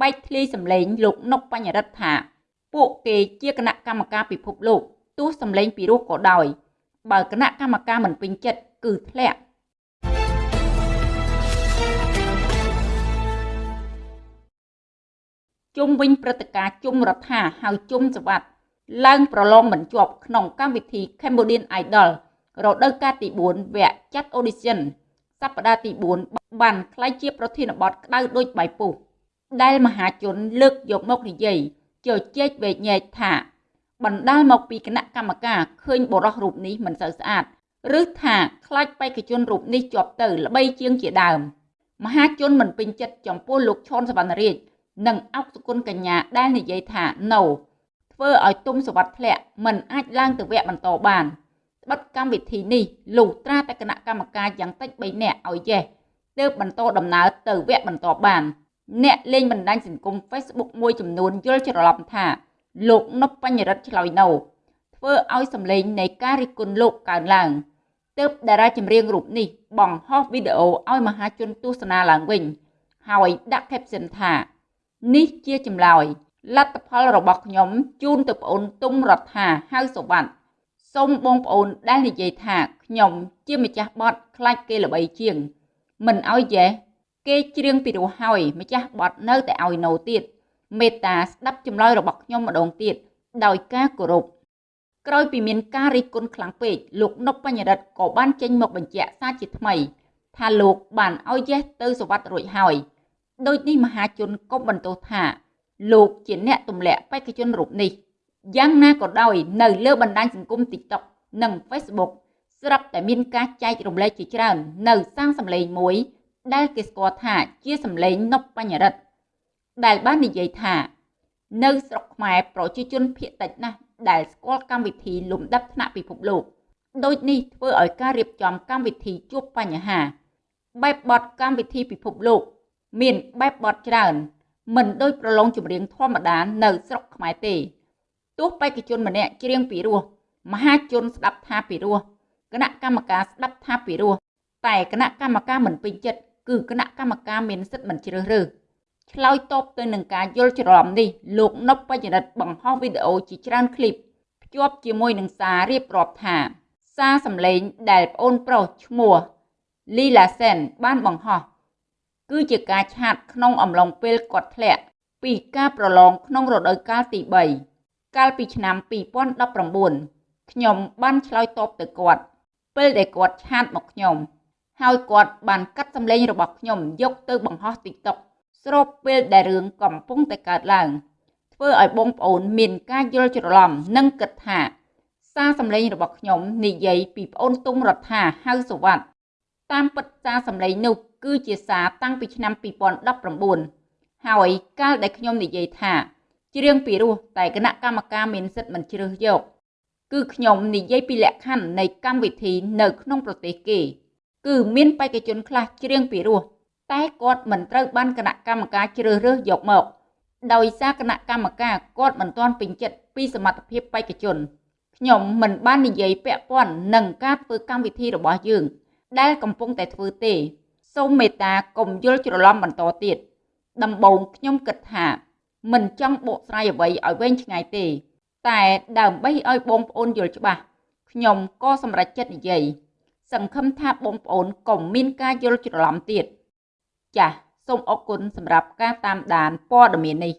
បែកធ្លាយសម្លេងលោកនុកបញ្ញរិទ្ធថាពួកគេជាគណៈកម្មការពិភពលោកទោះសម្លេងពីរោះក៏ដោយ បើគណៈកម្មការមិនពេញចិត្តគឺធ្លាក់ជុំវិញព្រឹត្តិការណ៍ជុំរដ្ឋាហៅជុំសវັດឡើងប្រឡងមិនជាប់ក្នុងកម្មវិធី Cambodian Idol រដូវកាលទី4វគ្គចាត់ audition សប្តាហ៍ទី4បានក្លាយជាប្រធានបទក្តៅដូចបាយពុះ ដែលមហាជនលើកយកមកនិយាយជជែកវែកញែកថាបណ្ដាលមកពីគណៈកម្មការឃើញបរិះរូបនេះមិនសូវស្អាតឬថាខ្លាចបេក្ខជនរូបនេះជាប់ទៅល្បីជាងជាដើមមហាជនមិនពេញចិត្តចំពោះលោកឈុនសវណ្ណរាជនិងអុកសុគន្ធកញ្ញាដែលនិយាយថា no ធ្វើឲ្យទុំសវັດធ្លាក់មិនអាចឡើងទៅវគ្គបន្តបានបិទកម្មវិធីនេះលុះត្រាតែគណៈកម្មការយ៉ាងតិច3នាក់ឲ្យយេសទើបបន្តដំណើរទៅវគ្គបន្តបាន អ្នកលេងបណ្ដាញសង្គម Facebook មួយចំនួនយល់ច្រឡំថាលោកនប់បញ្ញរិទ្ធឆ្លើយនៅធ្វើឲ្យសម្លេងនៃការរិះគន់លោកកើនឡើងទើបតារាចម្រៀងរូបនេះបង្ហោះវីដេអូឲ្យមហាជនទស្សនាឡើងវិញ ហើយដាក់ caption ថានេះជាចម្លើយលទ្ធផលរបស់ខ្ញុំជូនទៅប្អូនទុំរដ្ឋាហៅសុវណ្ណសូមបងប្អូនដែលនិយាយថាខ្ញុំជាម្ចាស់បត់ខ្លាចគេល្បីជាង មិនអោយយេ គេច្រៀងពីរោះហើយម្ចាស់បត់នៅតែឲ្យណូទៀតមេត្តាស្ដាប់ចម្លើយរបស់ខ្ញុំម្ដងទៀតដោយការគោរពក្រោយពីមានការរិះគន់ខ្លាំងពេកលោកនប់បញ្ញរិទ្ធក៏បានចេញមកបញ្ជាក់សារជាថ្មី ថាលោកបានឲ្យយេសទៅសវត្តរួចហើយដូចនេះមហាជនកុំបន្ទោសថាលោកជាអ្នកទម្លាក់បេក្ខជនរូបនេះយ៉ាងណាក៏ដោយនៅលើបណ្ដាញសង្គម TikTok និង Facebook ស្រាប់តែមានការចែករំលែកជាច្រើន នៅសាងសម្លេងមួយ ដែលគេស្គាល់ថាជាសម្លេងនប់បញ្ញរិទ្ធដែលបាននិយាយថា នៅស្រុកខ្មែរប្រជាជនភាគតិចណាស់ដែលស្គាល់កម្មវិធីលំដាប់ថ្នាក់ពិភពលោកដូចនេះធ្វើឲ្យការរៀបចំកម្មវិធីជួបបញ្ហា បែបបទកម្មវិធីពិភពលោក មានបែបបទច្រើន មិនដូចប្រឡងចម្រៀងធម្មតានៅស្រុកខ្មែរទេទោះបេក្ខជនម្នាក់ច្រៀងពីរោះមហាជនស្ដាប់ថាពីរោះគណៈកម្មការស្ដាប់ថាពីរោះតែគណៈកម្មការមិនពេញចិត្ត គឺគណៈកម្មការមានសិទ្ធិមិនជ្រើសរើសឆ្លើយតបទៅនឹងការយល់ច្រឡំនេះលោកនប់បច្ចរិតបង្ហោះវីដេអូជាច្រើនឃ្លីបភ្ជាប់ជាមួយនឹងសាររៀបរាប់ថា សារសម្លេងដែលប្អូនប្រុសឈ្មោះលីឡាសែនបានបង្ហោះគឺជាការឆាតក្នុងអំឡុងពេលគាត់ធ្លាក់ពីការប្រឡងក្នុងរដូវកាលទី3កាលពីឆ្នាំ2019ខ្ញុំបានឆ្លើយតបទៅគាត់ពេលដែលគាត់ឆាតមកខ្ញុំ ហើយគាត់បានកាត់សម្លេងរបស់ខ្ញុំយកទៅបង្ហោះ TikTok ស្របពេលដែលរឿងកំពុងតែកើតឡើងធ្វើឲ្យបងប្អូនមានការយល់ច្រឡំនិងគិតថា សារសម្លេងរបស់ខ្ញុំនិយាយពីប្អូនទុំរដ្ឋាហៅសវັດតាមពិតសារសម្លេងនោះគឺជាសារតាំងពីឆ្នាំ2019ហើយកាលដែលខ្ញុំនិយាយថាច្រៀងពីរោះតែគណៈកម្មការមានសិទ្ធិមិនជ្រើសយក គឺខ្ញុំនិយាយពីលក្ខខណ្ឌនៃកម្មវិធីនៅក្នុងប្រទេសគេ គឺមានបេក្ខជនខ្លះច្រៀងពីរោះតែគាត់មិនត្រូវបានគណៈកម្មការជ្រើសរើសយកមក ដោយសារគណៈកម្មការគាត់មិនទាន់ពេញចិត្តពីសមត្ថភាពបេក្ខជនខ្ញុំមិនបាននិយាយពាក់ព័ន្ធនឹងការធ្វើកម្មវិធីរបស់យើង ដែលកំពុងតែធ្វើទេសូមមេត្តាកុំយល់ច្រឡំបន្តទៀតដំបូងខ្ញុំគិតថាមិនចង់បកស្រាយអ្វីឲ្យវែងឆ្ងាយទេ តែដើម្បីឲ្យបងប្អូនយល់ច្បាស់ខ្ញុំក៏សម្រេចចិត្តនិយាយ សង្ឃឹមថាបងប្អូនកុំមានការយល់ច្រឡំទៀតចាសសូមអរគុណសម្រាប់ការតាមដានព័ត៌មាននេះ